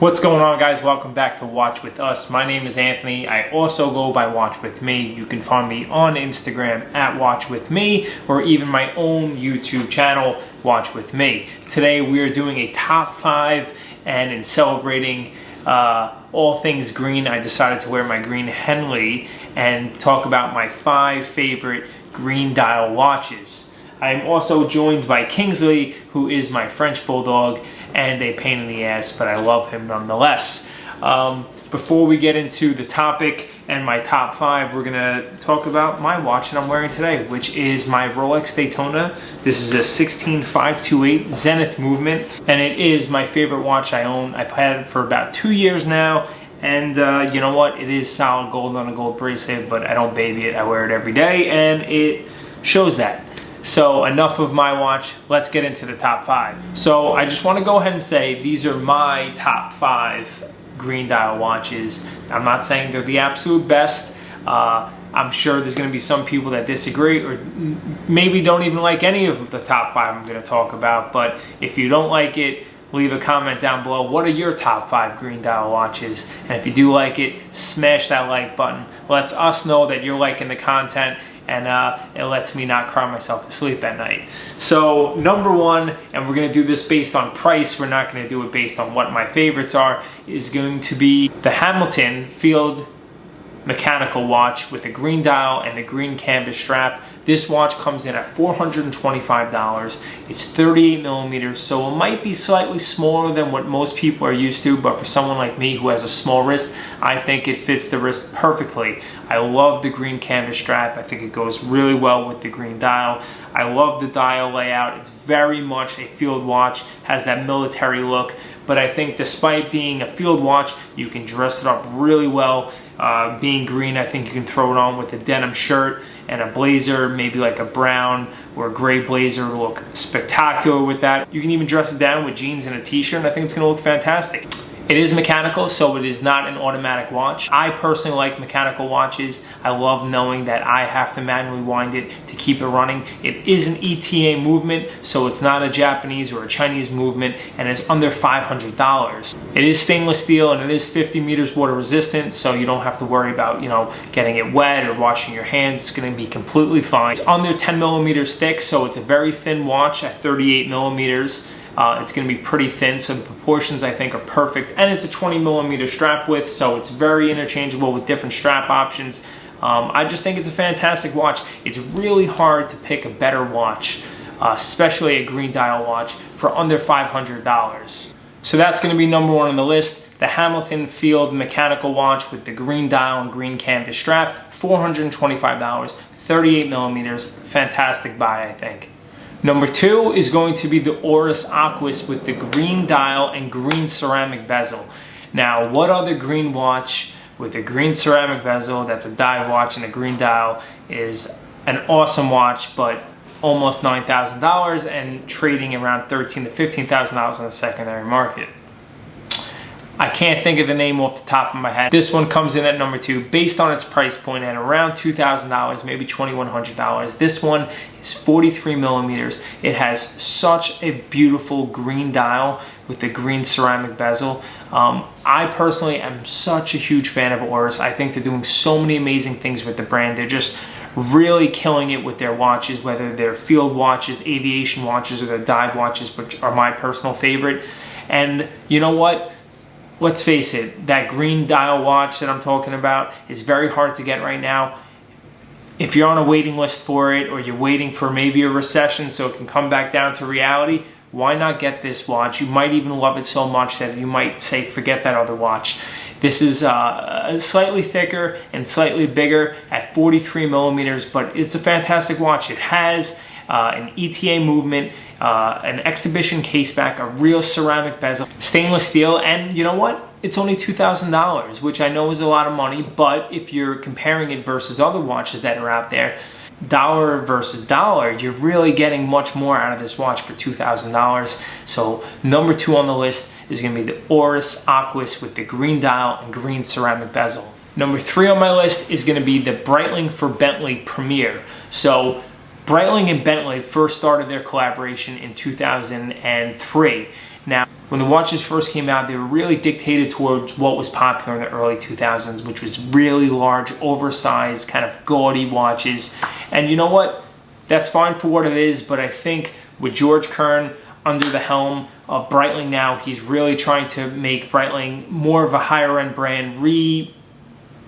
What's going on guys? Welcome back to Watch With Us. My name is Anthony. I also go by Watch With Me. You can find me on Instagram at Watch With Me or even my own YouTube channel, Watch With Me. Today we are doing a top five and in celebrating uh, all things green, I decided to wear my green Henley and talk about my five favorite green dial watches. I'm also joined by Kingsley, who is my French Bulldog, and a pain in the ass, but I love him nonetheless. Um, before we get into the topic and my top five, we're gonna talk about my watch that I'm wearing today, which is my Rolex Daytona. This is a 16528 Zenith movement, and it is my favorite watch I own. I've had it for about two years now, and uh, you know what? It is solid gold on a gold bracelet, but I don't baby it. I wear it every day, and it shows that. So enough of my watch, let's get into the top five. So I just wanna go ahead and say these are my top five green dial watches. I'm not saying they're the absolute best. Uh, I'm sure there's gonna be some people that disagree or maybe don't even like any of the top five I'm gonna talk about. But if you don't like it, leave a comment down below. What are your top five green dial watches? And if you do like it, smash that like button. Lets us know that you're liking the content and uh, it lets me not cry myself to sleep at night. So number one, and we're gonna do this based on price, we're not gonna do it based on what my favorites are, is going to be the Hamilton Field mechanical watch with a green dial and the green canvas strap. This watch comes in at $425. It's 38 millimeters, so it might be slightly smaller than what most people are used to, but for someone like me who has a small wrist, I think it fits the wrist perfectly. I love the green canvas strap. I think it goes really well with the green dial. I love the dial layout. It's very much a field watch, has that military look, but I think despite being a field watch, you can dress it up really well. Uh, being green, I think you can throw it on with a denim shirt and a blazer, maybe like a brown or a gray blazer look spectacular with that. You can even dress it down with jeans and a t-shirt and I think it's gonna look fantastic. It is mechanical, so it is not an automatic watch. I personally like mechanical watches. I love knowing that I have to manually wind it to keep it running. It is an ETA movement, so it's not a Japanese or a Chinese movement, and it's under $500. It is stainless steel and it is 50 meters water resistant, so you don't have to worry about, you know, getting it wet or washing your hands. It's gonna be completely fine. It's under 10 millimeters thick, so it's a very thin watch at 38 millimeters. Uh, it's going to be pretty thin, so the proportions I think are perfect. And it's a 20 millimeter strap width, so it's very interchangeable with different strap options. Um, I just think it's a fantastic watch. It's really hard to pick a better watch, uh, especially a green dial watch, for under $500. So that's going to be number one on the list. The Hamilton Field mechanical watch with the green dial and green canvas strap, $425, 38 millimeters. Fantastic buy, I think. Number two is going to be the Oris Aquis with the green dial and green ceramic bezel. Now, what other green watch with a green ceramic bezel that's a dive watch and a green dial is an awesome watch, but almost $9,000 and trading around $13 to $15,000 on the secondary market. I can't think of the name off the top of my head. This one comes in at number two based on its price point at around $2,000, maybe $2,100. This one is 43 millimeters. It has such a beautiful green dial with the green ceramic bezel. Um, I personally am such a huge fan of Oris. I think they're doing so many amazing things with the brand. They're just really killing it with their watches, whether they're field watches, aviation watches, or their dive watches, which are my personal favorite. And you know what? Let's face it, that green dial watch that I'm talking about is very hard to get right now. If you're on a waiting list for it or you're waiting for maybe a recession so it can come back down to reality, why not get this watch? You might even love it so much that you might say, forget that other watch. This is uh, slightly thicker and slightly bigger at 43 millimeters, but it's a fantastic watch. It has uh, an ETA movement, uh, an exhibition case back, a real ceramic bezel, stainless steel, and you know what? It's only $2,000, which I know is a lot of money, but if you're comparing it versus other watches that are out there, dollar versus dollar, you're really getting much more out of this watch for $2,000. So number two on the list is gonna be the Oris Aquis with the green dial and green ceramic bezel. Number three on my list is gonna be the Breitling for Bentley Premier. So Breitling and Bentley first started their collaboration in 2003. Now, when the watches first came out, they were really dictated towards what was popular in the early 2000s, which was really large, oversized, kind of gaudy watches. And you know what? That's fine for what it is, but I think with George Kern under the helm of Breitling now, he's really trying to make Breitling more of a higher end brand, re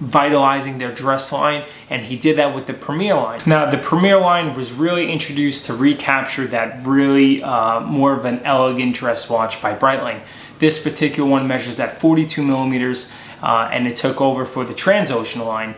vitalizing their dress line and he did that with the Premier line. Now the Premier line was really introduced to recapture that really uh, more of an elegant dress watch by Breitling. This particular one measures at 42 millimeters uh, and it took over for the Transocean line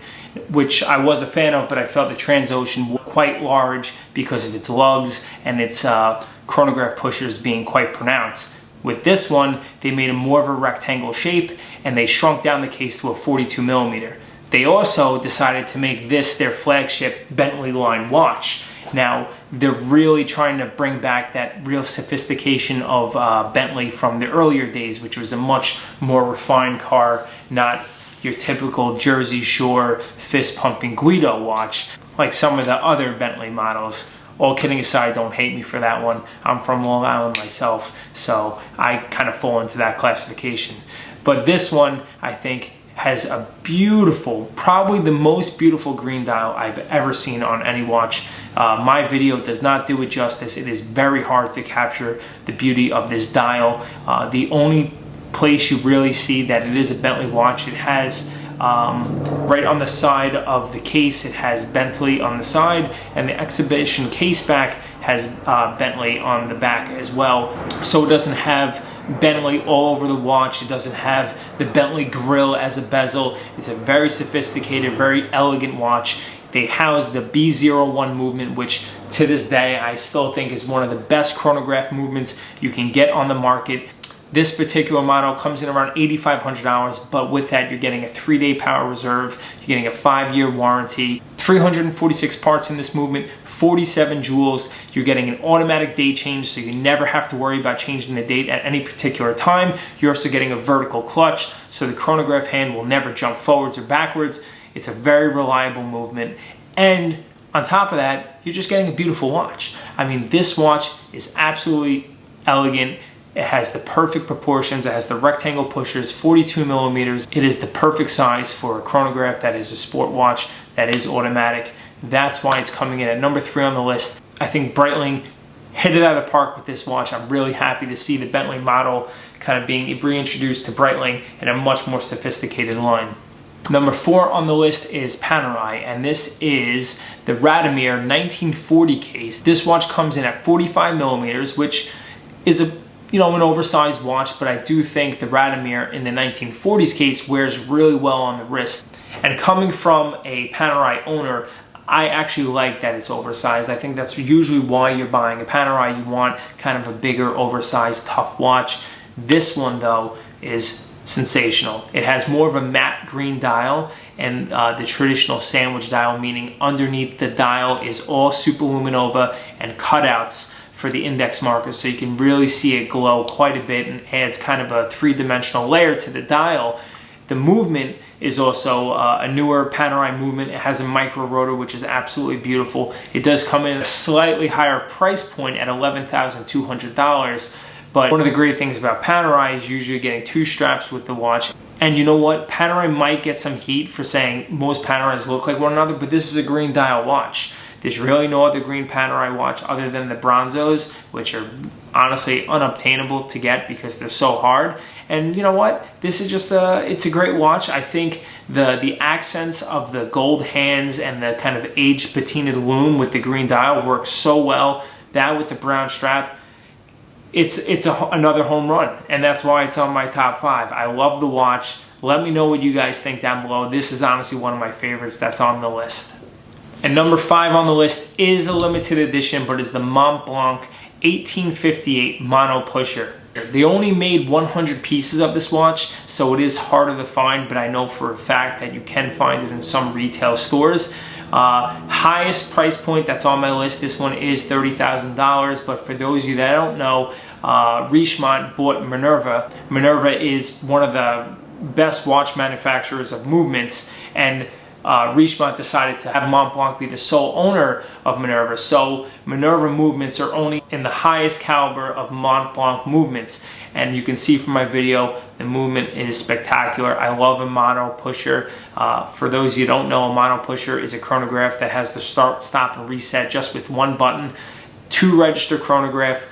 which I was a fan of but I felt the Transocean was quite large because of its lugs and its uh, chronograph pushers being quite pronounced. With this one, they made a more of a rectangle shape and they shrunk down the case to a 42 millimeter. They also decided to make this their flagship Bentley line watch. Now, they're really trying to bring back that real sophistication of uh, Bentley from the earlier days, which was a much more refined car, not your typical Jersey Shore fist pumping Guido watch, like some of the other Bentley models all kidding aside, don't hate me for that one. I'm from Long Island myself, so I kind of fall into that classification. But this one, I think, has a beautiful, probably the most beautiful green dial I've ever seen on any watch. Uh, my video does not do it justice. It is very hard to capture the beauty of this dial. Uh, the only place you really see that it is a Bentley watch, it has um, right on the side of the case, it has Bentley on the side, and the exhibition case back has uh, Bentley on the back as well. So it doesn't have Bentley all over the watch. It doesn't have the Bentley grill as a bezel. It's a very sophisticated, very elegant watch. They house the B01 movement, which to this day I still think is one of the best chronograph movements you can get on the market. This particular model comes in around $8,500, but with that, you're getting a three day power reserve, you're getting a five year warranty, 346 parts in this movement, 47 jewels. You're getting an automatic day change, so you never have to worry about changing the date at any particular time. You're also getting a vertical clutch, so the chronograph hand will never jump forwards or backwards. It's a very reliable movement. And on top of that, you're just getting a beautiful watch. I mean, this watch is absolutely elegant. It has the perfect proportions. It has the rectangle pushers, 42 millimeters. It is the perfect size for a chronograph that is a sport watch that is automatic. That's why it's coming in at number three on the list. I think Breitling hit it out of the park with this watch. I'm really happy to see the Bentley model kind of being reintroduced to Breitling in a much more sophisticated line. Number four on the list is Panerai, and this is the Radiomir 1940 case. This watch comes in at 45 millimeters, which is a you know, an oversized watch, but I do think the Radiomir in the 1940s case wears really well on the wrist. And coming from a Panerai owner, I actually like that it's oversized. I think that's usually why you're buying a Panerai. You want kind of a bigger, oversized, tough watch. This one, though, is sensational. It has more of a matte green dial and uh, the traditional sandwich dial, meaning underneath the dial is all superluminova and cutouts for the index markers so you can really see it glow quite a bit and adds kind of a three-dimensional layer to the dial. The movement is also uh, a newer Panerai movement. It has a micro rotor, which is absolutely beautiful. It does come in a slightly higher price point at $11,200. But one of the great things about Panerai is usually getting two straps with the watch. And you know what? Panerai might get some heat for saying most Panerais look like one another, but this is a green dial watch. There's really no other green Panerai watch other than the Bronzos, which are honestly unobtainable to get because they're so hard. And you know what? This is just a, it's a great watch. I think the, the accents of the gold hands and the kind of aged patinaed lume with the green dial works so well. That with the brown strap, it's, it's a, another home run. And that's why it's on my top five. I love the watch. Let me know what you guys think down below. This is honestly one of my favorites that's on the list. And number five on the list is a limited edition, but is the Mont Blanc 1858 Mono Pusher. They only made 100 pieces of this watch, so it is harder to find, but I know for a fact that you can find it in some retail stores. Uh, highest price point that's on my list, this one is $30,000, but for those of you that don't know, uh, Richemont bought Minerva. Minerva is one of the best watch manufacturers of movements, and uh, Richemont decided to have Montblanc be the sole owner of Minerva. So Minerva movements are only in the highest caliber of Montblanc movements. And you can see from my video, the movement is spectacular. I love a mono pusher. Uh, for those you don't know, a mono pusher is a chronograph that has the start, stop, and reset just with one button. Two register chronograph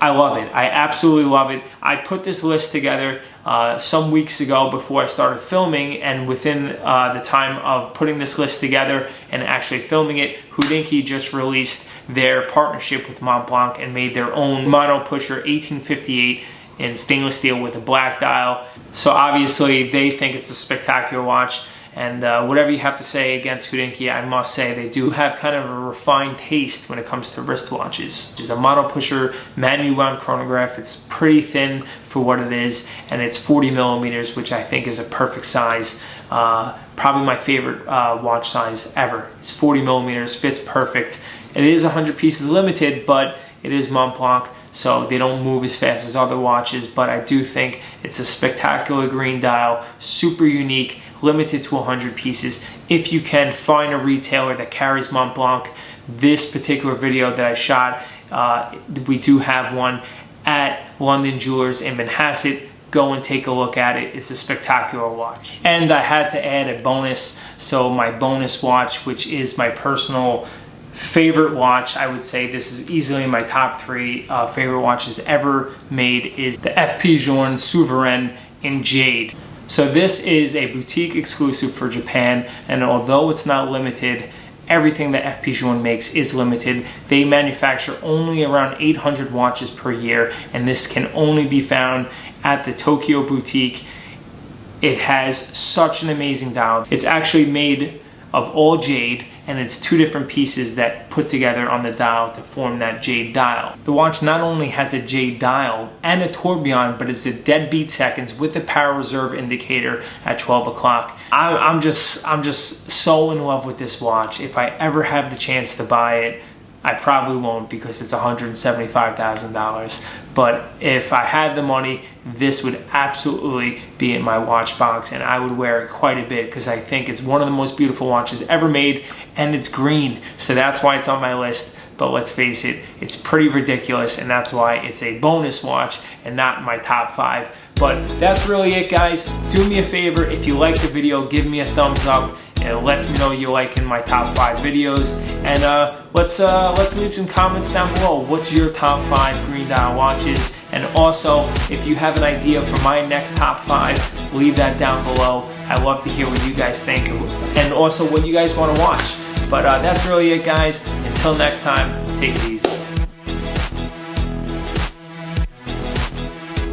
I love it. I absolutely love it. I put this list together uh, some weeks ago before I started filming, and within uh, the time of putting this list together and actually filming it, Hodinkee just released their partnership with Montblanc and made their own mono pusher 1858 in stainless steel with a black dial. So obviously they think it's a spectacular watch. And uh, whatever you have to say against Hodinkee, I must say they do have kind of a refined taste when it comes to wristwatches. It's a mono pusher manual wound chronograph. It's pretty thin for what it is, and it's 40 millimeters, which I think is a perfect size. Uh, probably my favorite uh, watch size ever. It's 40 millimeters, fits perfect. It is 100 pieces limited, but it is Montblanc, so they don't move as fast as other watches, but I do think it's a spectacular green dial, super unique, limited to 100 pieces. If you can find a retailer that carries Mont Blanc, this particular video that I shot, uh, we do have one at London Jewelers in Manhasset. Go and take a look at it. It's a spectacular watch. And I had to add a bonus. So my bonus watch, which is my personal favorite watch, I would say this is easily my top three uh, favorite watches ever made, is the FP Journe Souverain in Jade. So this is a boutique exclusive for Japan, and although it's not limited, everything that FP Journe makes is limited. They manufacture only around 800 watches per year, and this can only be found at the Tokyo boutique. It has such an amazing dial. It's actually made of all jade and it's two different pieces that put together on the dial to form that jade dial. The watch not only has a jade dial and a tourbillon, but it's a deadbeat seconds with the power reserve indicator at 12 o'clock. I'm just, I'm just so in love with this watch. If I ever have the chance to buy it, I probably won't because it's $175,000. But if I had the money, this would absolutely be in my watch box and I would wear it quite a bit because I think it's one of the most beautiful watches ever made and it's green. So that's why it's on my list. But let's face it, it's pretty ridiculous and that's why it's a bonus watch and not my top five. But that's really it guys. Do me a favor, if you like the video, give me a thumbs up it lets me know you like in my top five videos. And uh, let's uh, let's leave some comments down below. What's your top five green dial watches? And also, if you have an idea for my next top five, leave that down below. I love to hear what you guys think and also what you guys want to watch. But uh, that's really it, guys. Until next time, take it easy.